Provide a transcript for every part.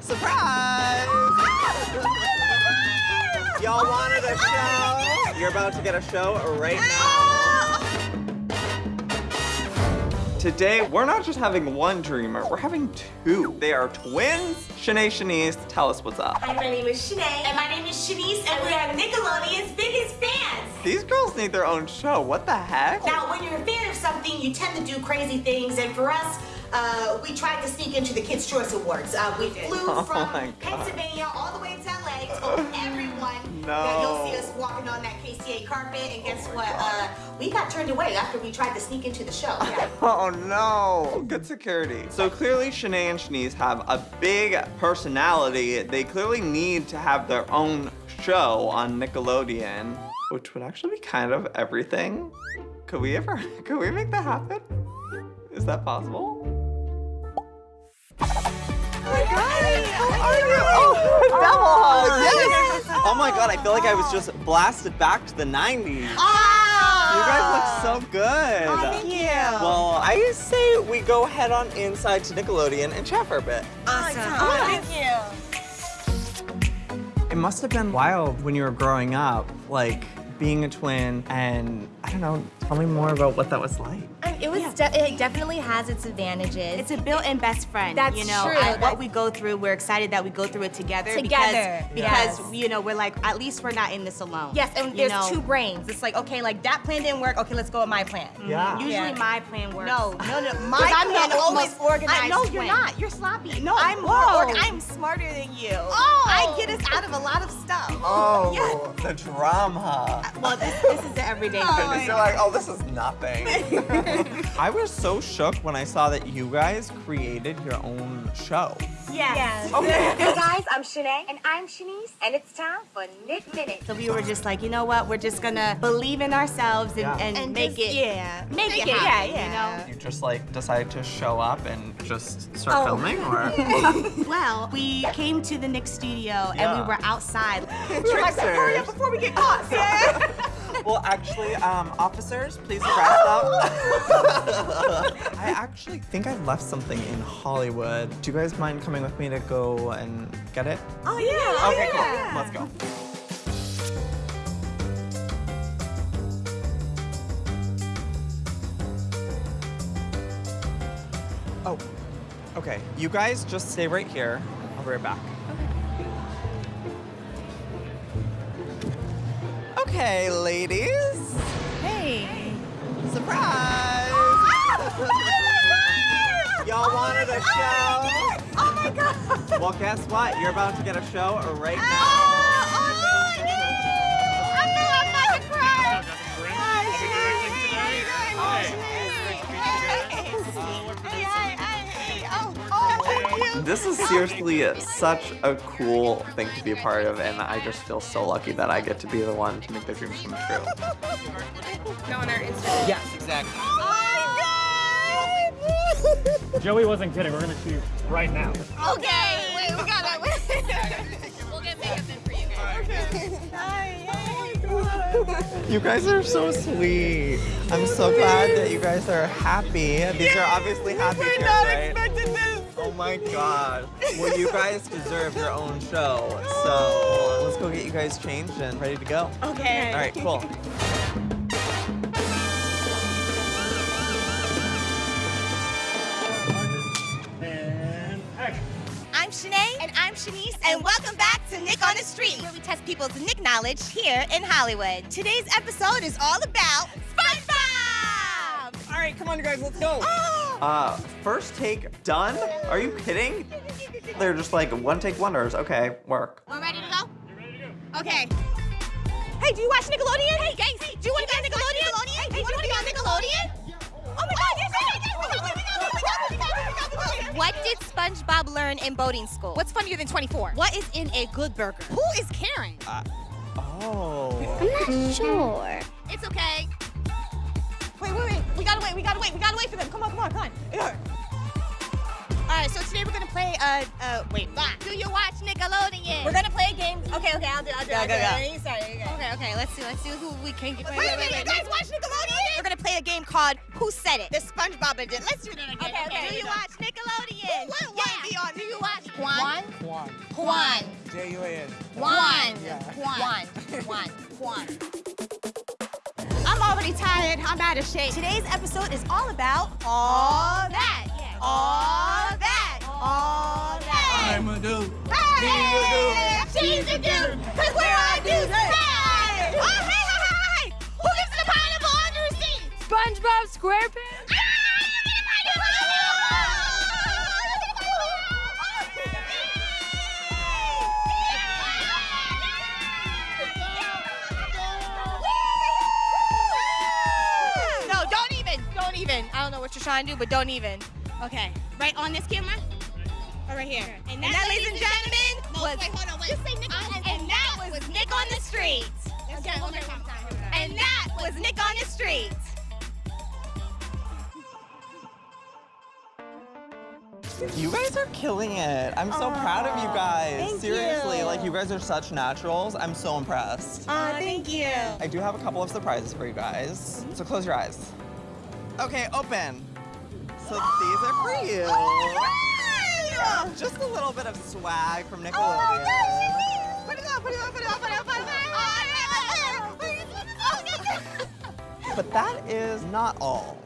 Surprise! Y'all wanted a show? You're about to get a show right now. Today, we're not just having one dreamer, we're having two. They are twins. Shanae Shanice, tell us what's up. Hi, my name is Shanae. And my name is Shanice, and we are Nickelodeon's biggest fans. These girls need their own show. What the heck? Now, when you're a fan of something, you tend to do crazy things, and for us, uh, we tried to sneak into the Kids' Choice Awards. Uh, we flew Oh from. Pennsylvania all the way to LA, told everyone that No. you'll see us walking on that KCA carpet, and guess what? Uh, we got turned away after we tried to sneak into the show. Yeah. Oh no, good security. So clearly Shanae and Shanice have a big personality. They clearly need to have their own show on Nickelodeon, which would actually be kind of everything. Could we ever, could we make that happen? Is that possible? Oh, Oh my god, I feel like I was just blasted back to the 90s. Ah. You guys look so good. Thank you. Well, I say we go head on inside to Nickelodeon and chat for a bit. awesome. Oh, thank you. It must have been wild when you were growing up, like being a twin, and I don't know, tell me more about what that was like. It was. De it definitely has its advantages. It's a built-in best friend. That's you know, true. I- what we go through, we're excited that we go through it together. Together, Because, yes. because you know, we're like, at least we're not in this alone. yes, and you there's know? two brains. It's like okay, like that plan didn't work. Okay, let's go with my plan. Mm-hmm. Yeah. Usually Yeah. my plan works. No, no, no. My 'Cause I'm plan the always most organized I, no, you're twin. not. You're sloppy. No, I'm more. whoa. org- I'm smarter than you. Oh. I get us out of a lot of stuff. Oh, yeah. the drama. Well, this, this is the everyday oh, thing. You're like, oh, this is nothing. I was so shook when I saw that you guys created your own show. Yes. Hey guys, I'm Shanae. And I'm Shanice. And it's time for Nick Minute. So we were just like, you know what? We're just gonna believe in ourselves and, Yeah. and, And make just- it, yeah. make, Make it, it, happen, yeah, yeah. You just like decided to show up and just start Oh. filming, or? Well, we came to the Nick studio and Yeah. we were outside. up Before we get caught. Yeah. Well, actually, um, officers, please arrest them. I actually think I left something in Hollywood. Do you guys mind coming with me to go and get it? oh yeah. Okay, cool. yeah. Let's go. Oh, okay. You guys just stay right here. I'll be right back. Okay, ladies. Hey. Surprise! Y'all oh wanted a show? Oh my god. Well, guess what? You're about to get a show right now. This is seriously such a cool thing to be a part of, and I just feel so lucky that I get to be the one to make their dreams come true. Yes, exactly. Oh my God! Joey wasn't kidding. We're gonna shoot right now. Okay, wait, we got that. We'll get makeup in for you guys. Okay. Hi. You guys are so sweet. I'm so glad that you guys are happy. These are obviously happy tears, right? Oh my god. Well, you guys deserve your own show. So let's go get you guys changed and ready to go. Okay. All right, cool. I'm Shanae. And I'm Shanice. And welcome back to Nick on the Street, where we test people's Nick knowledge here in Hollywood. Today's episode is all about SpongeBob! All right, come on, you guys, let's go. Oh! Uh, first take done? Are you kidding? They're just like one take wonders. Okay, work. We're ready to go? Okay. Hey, do you watch Nickelodeon? Hey, guys, hey, do you want to be on Nickelodeon? Hey, do you want to be on Nickelodeon? Oh my God, yes, yes, yes, yes, we got it, we got it, we got it, we got it, we got it, we got it. What did SpongeBob learn in boating school? What's funnier than 24? What is in a good burger? Who is Karen? Oh. I'm not sure. It's okay. Wait, wait, wait. We gotta wait. We gotta wait. We gotta wait for them. Come on, come on, come on. Yeah. All right. So today we're gonna play. Uh, uh, wait. Ah. Do you watch Nickelodeon? We're gonna play a game. Okay, okay. I'll do. I'll do. Yeah, I'll do. go, go. Sorry. Okay. Okay, okay, let's see, let's see who we can get. Wait, wait, wait. You guys watch Nickelodeon? We're gonna play play a game called Who Said It? The SpongeBob edition. Let's do that again. Okay, okay, Do you watch Nickelodeon? What, what Yeah. Dion, do you watch? Juan. Juan. Juan. J-U-A-N. Juan. Yeah. Juan. Juan. Juan. I'm already tired. I'm out of shape. Today's episode is all about all that. All that. All that. I'm a dude. Hey! She's a dude, cause we're all dudes. Hey! Oh, hey, hey, hey, hey! Who gets the pineapple under his seat? SpongeBob SquarePants. You're trying to do, but don't even. Okay. Right on this camera? Or right here? And that, ladies and gentlemen, was... Wait, hold on. Wait. Just say Nick and, and that was Nick on the streets. Okay, one more time. And that was Nick on the streets. You guys are killing it. I'm so proud of you guys. thank Seriously, you. like you guys are such naturals. I'm so impressed. Aw, thank you. I do have a couple of surprises for you guys. Mm-hmm. So close your eyes. Okay, open. So these are for you. Just a little bit of swag from oh, Nickelodeon. Put it on, put it on, put it on, put it on, put it on. But that is not all.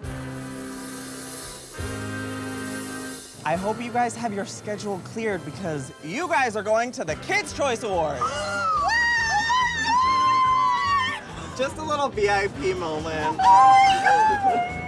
I hope you guys have your schedule cleared because you guys are going to the Kids' Choice Awards. Oh, Just a little VIP moment. Oh,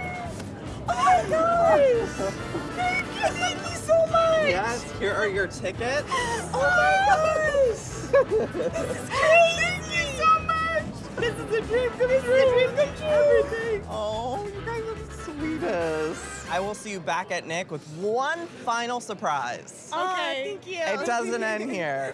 Oh thank you so much. Yes, here are your tickets. Oh my gosh! Oh this is great! Thank you so much! This is a dream come true! This is a dream come true! Everything! Oh, you guys are the sweetest. I will see you back at Nick with one final surprise. Okay. thank you. It doesn't end here.